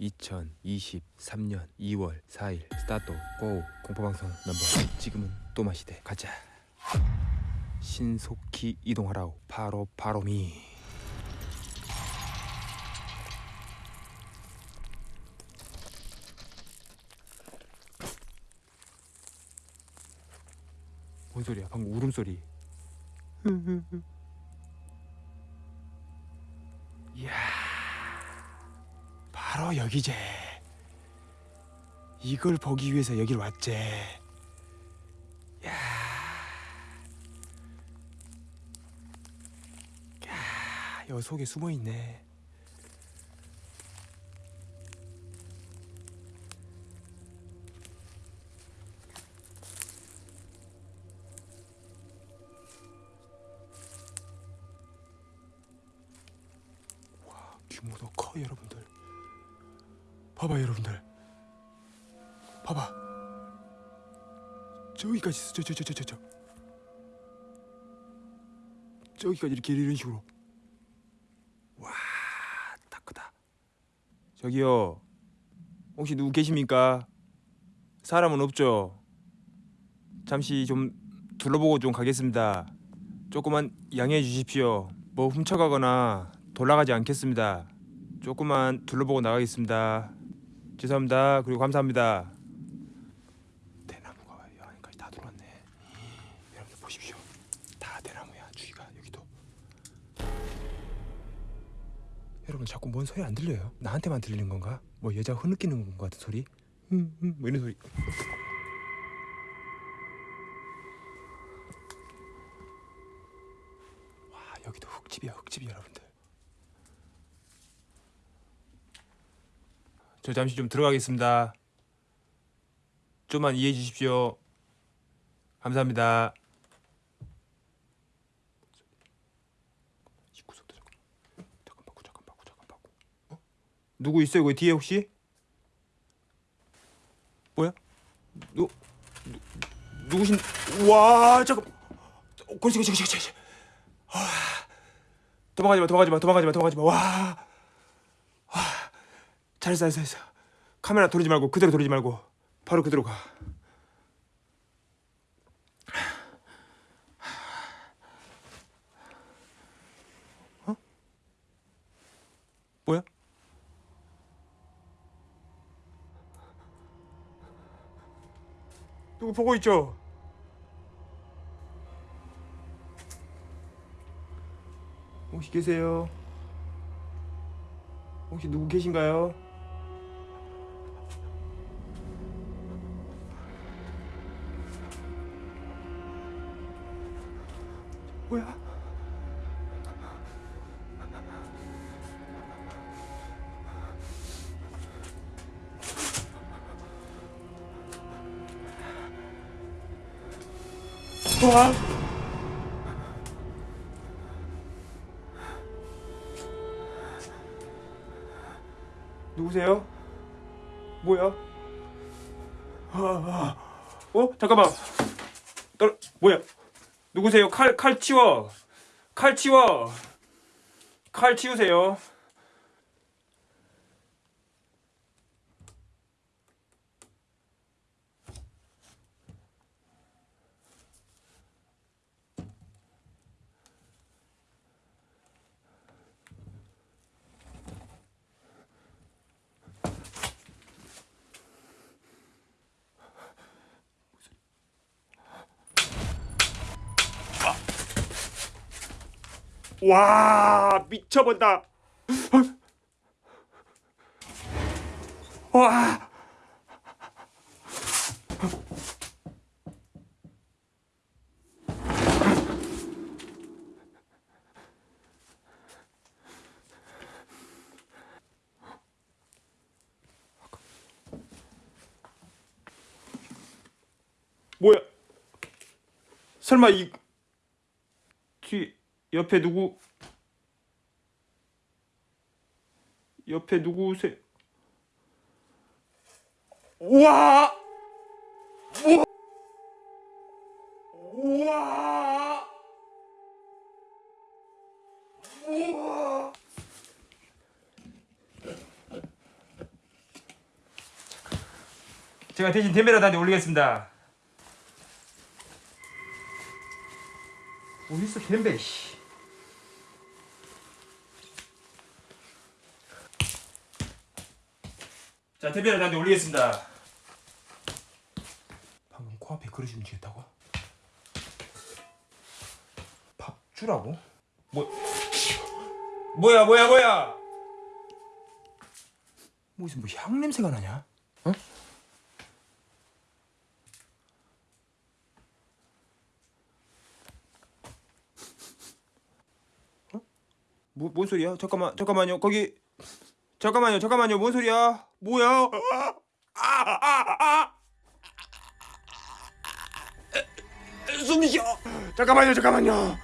2023년 2월 4일 스타트 고 공포방송 넘버 지금은 또 마시대. 가자. 신속히 이동하라오. 바로 바로미. 뭔 소리야? 방금 울음소리 바로 여기제. 이걸 보기 위해서 여길 왔제. 야. 야, 여 속에 숨어 있네. 와 규모도 커 여러분들 봐봐 여러분들. 봐봐. 저기까지 저저 저 저 저 저. 저기까지 이렇게 이런 식으로. 와 딱 크다. 저기요. 혹시 누구 계십니까? 사람은 없죠? 잠시 좀 둘러보고 좀 가겠습니다. 조금만 양해해 주십시오. 뭐 훔쳐가거나 돌아가지 않겠습니다. 조금만 둘러보고 나가겠습니다 죄송합니다. 그리고 감사합니다. 대나무가 여기까지 다 들어왔네. 여러분들 보십시오. 다 대나무야. 주위가 여기도. 여러분 자꾸 뭔 소리 안 들려요? 나한테만 들리는 건가? 뭐 여자 흐느끼는 것 같은 소리? 음, 음, 뭐 이런 소리. 와 여기도 흙집이야 흙집이 여러분들. 저 잠시 좀 들어가겠습니다. 좀만 이해해 주십시오. 감사합니다. 어? 누구 있어요 거기 뒤에 혹시? 뭐야? 누, 누 누구신? 와 잠깐. 어, 그렇지 그렇지 그렇지 그렇지. 아, 도망가지 마 도망가지 마 도망가지 마 도망가지 마. 와. 잘했어 잘했어 카메라 돌리지 말고 그대로 돌리지 말고 바로 그대로 가 어? 뭐야? 누구 보고 있죠? 혹시 계세요? 혹시 누구 계신가요? 뭐야? 와. 누구세요? 뭐야? 아, 아. 어? 잠깐만. 떨 뭐야? 누구세요? 칼, 칼 치워. 칼 치워. 칼 치우세요. 와 미쳐본다. 와. 뭐야? 설마 이 뒤 옆에 누구 옆에 누구세? 우와! 우와! 우와! 우와! 제가 대신 댐베라한테 올리겠습니다. 어딨어 댐베 씨. 자 댐베라한테 올리겠습니다. 방금 코앞에 그릇이 움직였다고? 밥 주라고? 뭐 뭐야 뭐야 뭐야? 무슨 뭐 향 냄새가 나냐? 어? 어? 뭐, 뭔 소리야? 잠깐만, 잠깐만요. 거기 잠깐만요, 잠깐만요. 뭔 소리야? 뭐야? 아, 아, 아, 아. 쉬어. 잠깐만요, 잠깐만요.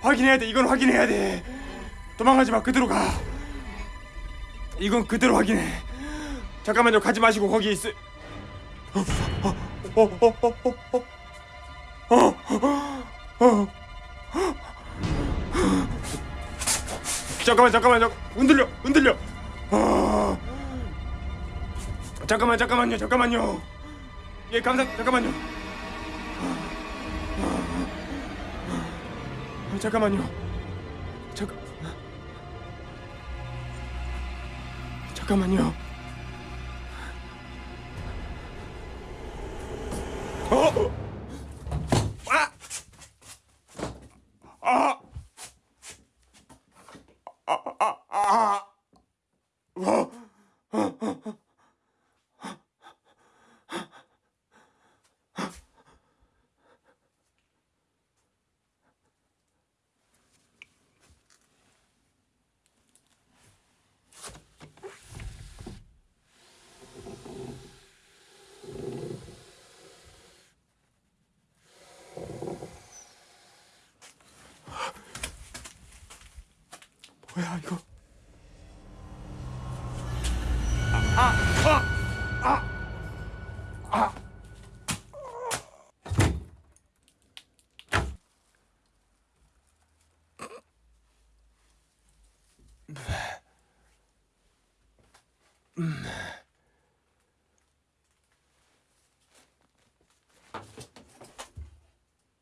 확인해야 돼. 이건 확인해야 돼. 도망가지 마. 그대로 가. 이건 그대로 확인해. 잠깐만요. 가지 마시고 거기 있어. 어, 어, 어. 잠깐만, 잠깐만, 잠깐. 흔들려, 흔들려. 아. 잠깐만, 잠깐만요, 잠깐만요. 예, 감사, 잠깐만요. 아, 잠깐만요. 잠깐. 잠깐만요. 어? 아! 아! 아! 아! 아! 어? 뭐야 이거?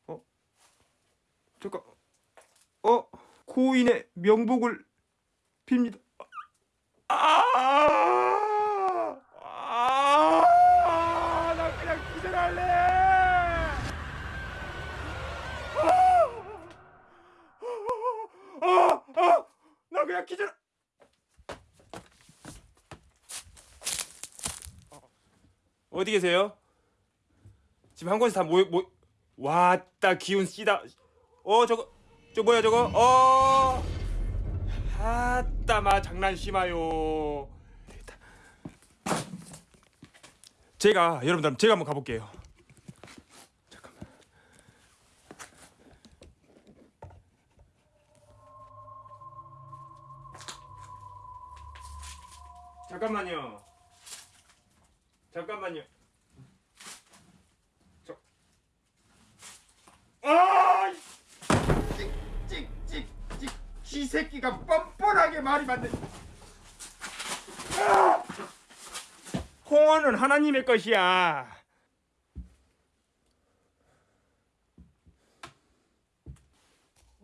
어? 잠깐. 어? 고인의 명복을 빕니다. 아! 아! 아! 아! 어디 계세요? 지금 한 곳에 다 모여 모 왔다 기운 씨다. 어 저거 저 뭐야 저거? 어. 아따 마 장난 심하요. 되겠다. 제가 여러분들 제가 한번 가볼게요. 잠깐만. 잠깐만요. 잠깐만요. 저. 아! 이 찍찍찍찍 이 새끼가 뻔뻔하게 말이 맞네. 아! 홍어는 하나님의 것이야.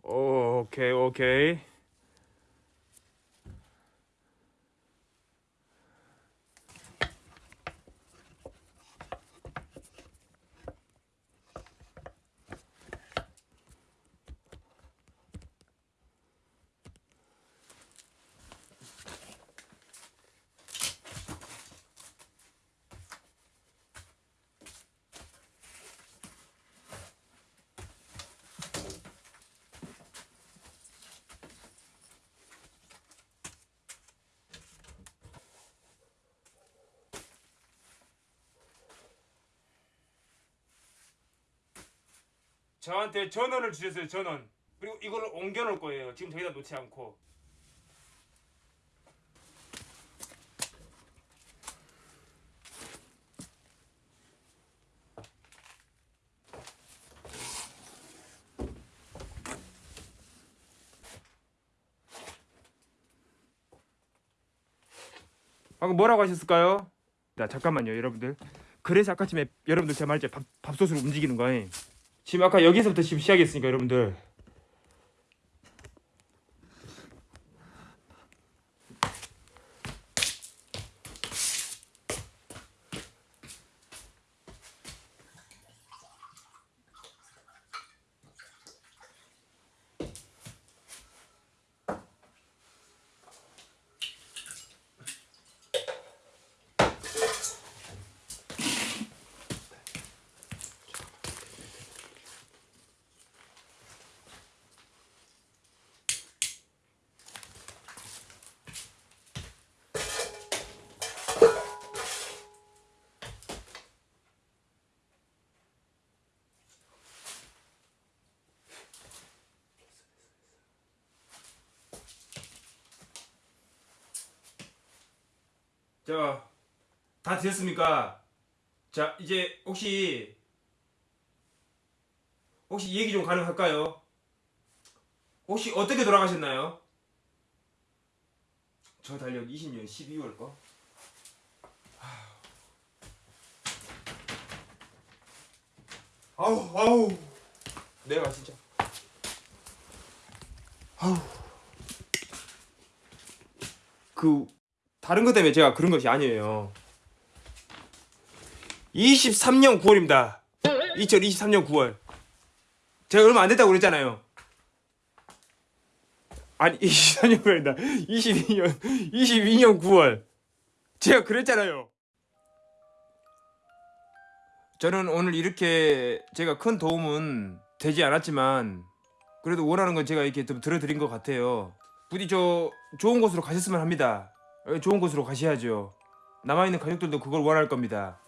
오, 오케이 오케이. 저한테 전원을 주셨어요 전원. 그리고 이거를 옮겨 놓을 거예요. 지금 저기다 놓지 않고. 방금 뭐라고 하셨을까요? 나 잠깐만요 여러분들. 그래서 아까쯤에 여러분들 제가 말했죠. 밥, 밥솥으로 움직이는 거예요 지금 아까 여기서부터 지금 시작했으니까 여러분들 자, 다 되셨습니까? 자, 이제 혹시 혹시 얘기 좀 가능할까요? 혹시 어떻게 돌아가셨나요? 저 달력 20년 12월 거. 아우 아우 내가 진짜 아우 그 다른 것 때문에 제가 그런 것이 아니에요. 23년 9월입니다. 2023년 9월. 제가 얼마 안 됐다고 그랬잖아요. 아니 24년 9월이다. 22년 22년 9월. 제가 그랬잖아요. 저는 오늘 이렇게 제가 큰 도움은 되지 않았지만 그래도 원하는 건 제가 이렇게 좀 들어드린 것 같아요. 부디 저 좋은 곳으로 가셨으면 합니다. 어, 좋은 곳으로 가셔야죠. 남아있는 가족들도 그걸 원할 겁니다.